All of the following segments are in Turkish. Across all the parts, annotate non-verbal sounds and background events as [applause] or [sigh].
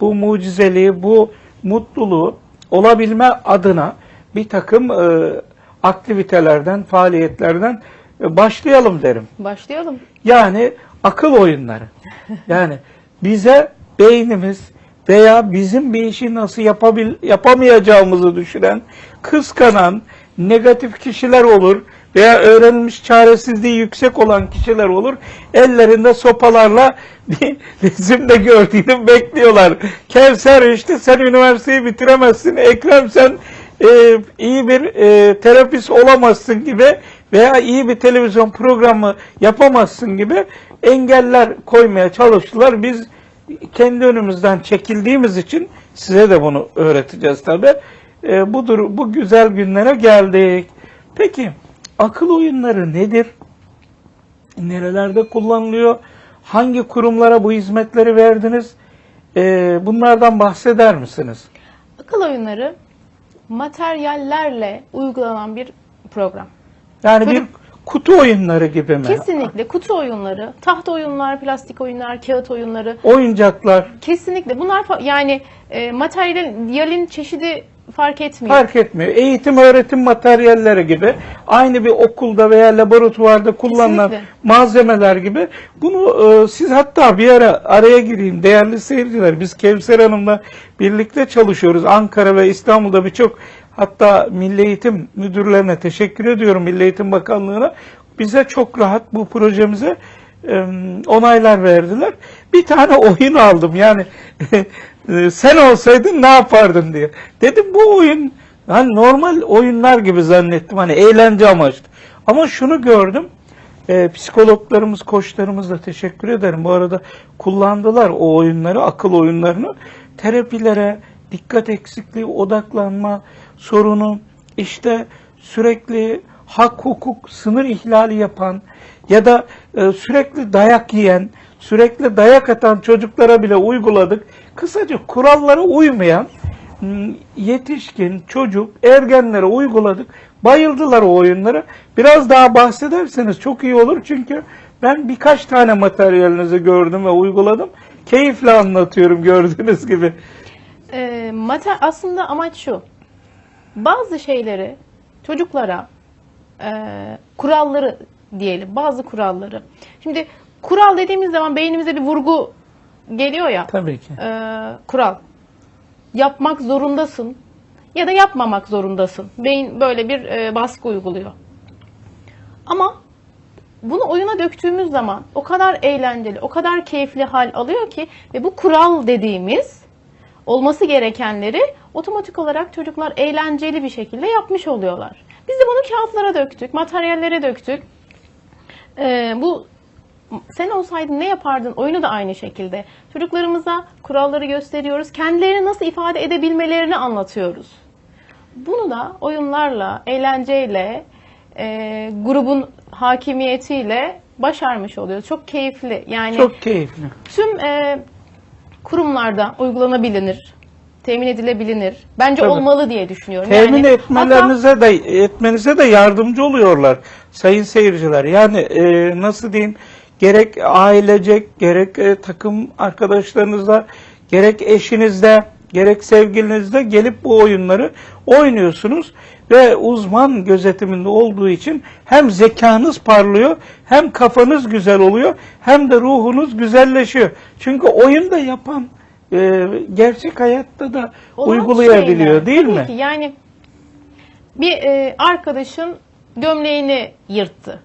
bu mucizeliği, bu mutluluğu olabilme adına bir takım e, aktivitelerden, faaliyetlerden e, başlayalım derim. Başlayalım. Yani akıl oyunları. Yani bize beynimiz veya bizim bir işi nasıl yapabil, yapamayacağımızı düşünen, kıskanan, negatif kişiler olur veya öğrenilmiş çaresizliği yüksek olan kişiler olur. Ellerinde sopalarla resimde gördüğünü bekliyorlar. Kevser işte sen üniversiteyi bitiremezsin. Ekrem sen e, iyi bir e, terapist olamazsın gibi veya iyi bir televizyon programı yapamazsın gibi engeller koymaya çalıştılar. Biz kendi önümüzden çekildiğimiz için size de bunu öğreteceğiz tabi. E, budur, bu güzel günlere geldik. Peki akıl oyunları nedir? Nerelerde kullanılıyor? Hangi kurumlara bu hizmetleri verdiniz? E, bunlardan bahseder misiniz? Akıl oyunları materyallerle uygulanan bir program. Yani bir Çocuk- kutu oyunları gibi mi? Kesinlikle kutu oyunları, tahta oyunlar, plastik oyunlar, kağıt oyunları. Oyuncaklar Kesinlikle bunlar yani e, materyalin çeşidi fark etmiyor. fark etmiyor. Eğitim öğretim materyalleri gibi aynı bir okulda veya laboratuvarda kullanılan Kesinlikle. malzemeler gibi bunu e, siz hatta bir ara araya gireyim değerli seyirciler biz Kevser Hanım'la birlikte çalışıyoruz. Ankara ve İstanbul'da birçok hatta Milli Eğitim müdürlerine teşekkür ediyorum Milli Eğitim Bakanlığı'na. Bize çok rahat bu projemize e, onaylar verdiler. Bir tane oyun aldım yani [laughs] e, sen olsaydın ne yapardın diye. Dedim bu oyun hani normal oyunlar gibi zannettim hani eğlence amaçlı. Ama şunu gördüm. E, psikologlarımız, koçlarımız da teşekkür ederim. Bu arada kullandılar o oyunları, akıl oyunlarını. Terapilere, dikkat eksikliği, odaklanma sorunu, işte sürekli hak hukuk sınır ihlali yapan ya da e, sürekli dayak yiyen, sürekli dayak atan çocuklara bile uyguladık. Kısaca kurallara uymayan yetişkin, çocuk, ergenlere uyguladık. Bayıldılar o oyunlara. Biraz daha bahsederseniz çok iyi olur çünkü ben birkaç tane materyalinizi gördüm ve uyguladım. Keyifle anlatıyorum gördüğünüz gibi. E, mater aslında amaç şu. Bazı şeyleri çocuklara e, kuralları diyelim, bazı kuralları. Şimdi kural dediğimiz zaman beynimize bir vurgu geliyor ya. Tabii ki. e, kural. Yapmak zorundasın ya da yapmamak zorundasın. Beyin böyle bir e, baskı uyguluyor. Ama bunu oyuna döktüğümüz zaman o kadar eğlenceli, o kadar keyifli hal alıyor ki ve bu kural dediğimiz olması gerekenleri otomatik olarak çocuklar eğlenceli bir şekilde yapmış oluyorlar. Biz de bunu kağıtlara döktük, materyallere döktük. Ee, bu sen olsaydın ne yapardın oyunu da aynı şekilde. Çocuklarımıza kuralları gösteriyoruz. Kendilerini nasıl ifade edebilmelerini anlatıyoruz. Bunu da oyunlarla, eğlenceyle, e, grubun hakimiyetiyle başarmış oluyoruz. Çok keyifli. Yani Çok keyifli. tüm e, kurumlarda uygulanabilir, temin edilebilir. Bence Tabii. olmalı diye düşünüyorum. Temin Yani etmelerinize de etmenize de yardımcı oluyorlar sayın seyirciler. Yani e, nasıl diyeyim gerek ailecek gerek e, takım arkadaşlarınızla gerek eşinizle gerek sevgilinizle gelip bu oyunları oynuyorsunuz ve uzman gözetiminde olduğu için hem zekanız parlıyor hem kafanız güzel oluyor hem de ruhunuz güzelleşiyor. Çünkü oyun da yapan e, gerçek hayatta da olan uygulayabiliyor şeyler. değil Tabii mi? Ki. Yani bir e, arkadaşın gömleğini yırttı.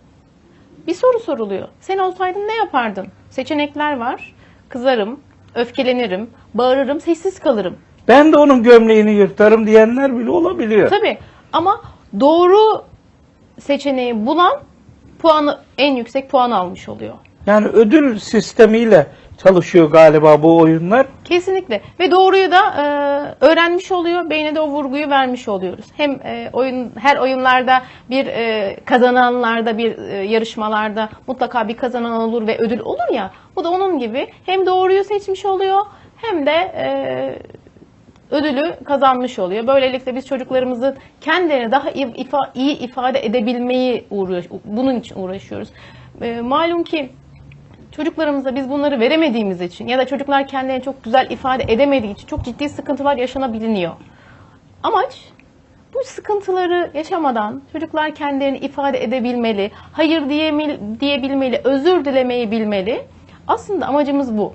Bir soru soruluyor. Sen olsaydın ne yapardın? Seçenekler var. Kızarım, öfkelenirim, bağırırım, sessiz kalırım. Ben de onun gömleğini yırtarım diyenler bile olabiliyor. Tabii ama doğru seçeneği bulan puanı en yüksek puan almış oluyor. Yani ödül sistemiyle çalışıyor galiba bu oyunlar. Kesinlikle ve doğruyu da e, öğrenmiş oluyor. Beyne de o vurguyu vermiş oluyoruz. Hem e, oyun her oyunlarda bir e, kazananlarda bir e, yarışmalarda mutlaka bir kazanan olur ve ödül olur ya. Bu da onun gibi hem doğruyu seçmiş oluyor hem de e, ödülü kazanmış oluyor. Böylelikle biz çocuklarımızın kendilerini daha iyi ifade edebilmeyi uğraş, bunun için uğraşıyoruz. E, malum ki çocuklarımıza biz bunları veremediğimiz için ya da çocuklar kendilerini çok güzel ifade edemediği için çok ciddi sıkıntılar yaşanabiliyor. Amaç bu sıkıntıları yaşamadan çocuklar kendilerini ifade edebilmeli, hayır diyebilmeli, özür dilemeyi bilmeli. Aslında amacımız bu.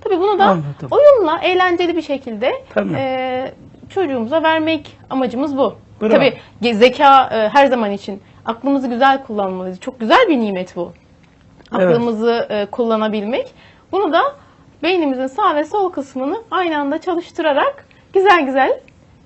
Tabii bunu da Anladım. oyunla eğlenceli bir şekilde e, çocuğumuza vermek amacımız bu. Bravo. Tabii zeka e, her zaman için aklımızı güzel kullanmalıyız. Çok güzel bir nimet bu. Aklımızı e, kullanabilmek. Bunu da beynimizin sağ ve sol kısmını aynı anda çalıştırarak güzel güzel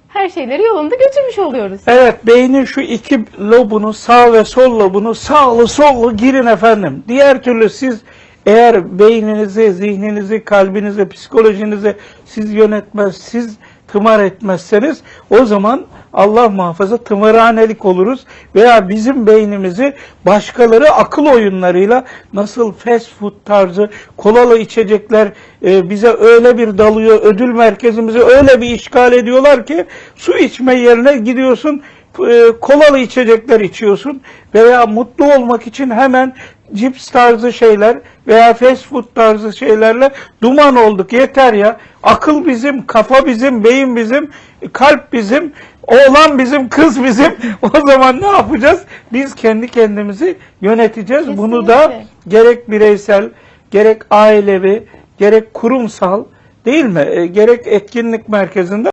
her şeyleri yolunda götürmüş oluyoruz. Evet beynin şu iki lobunu sağ ve sol lobunu sağlı sollu girin efendim. Diğer türlü siz eğer beyninizi, zihninizi, kalbinizi, psikolojinizi siz yönetmez, siz tımar etmezseniz o zaman Allah muhafaza tımarhanelik oluruz veya bizim beynimizi başkaları akıl oyunlarıyla nasıl fast food tarzı kolalı içecekler e, bize öyle bir dalıyor, ödül merkezimizi öyle bir işgal ediyorlar ki su içme yerine gidiyorsun e, kolalı içecekler içiyorsun veya mutlu olmak için hemen cips tarzı şeyler veya fast food tarzı şeylerle duman olduk yeter ya. Akıl bizim, kafa bizim, beyin bizim, kalp bizim, oğlan bizim, kız bizim. [laughs] O zaman ne yapacağız? Biz kendi kendimizi yöneteceğiz. Bunu da Kesinlikle. gerek bireysel, gerek ailevi, gerek kurumsal değil mi? E, gerek etkinlik merkezinde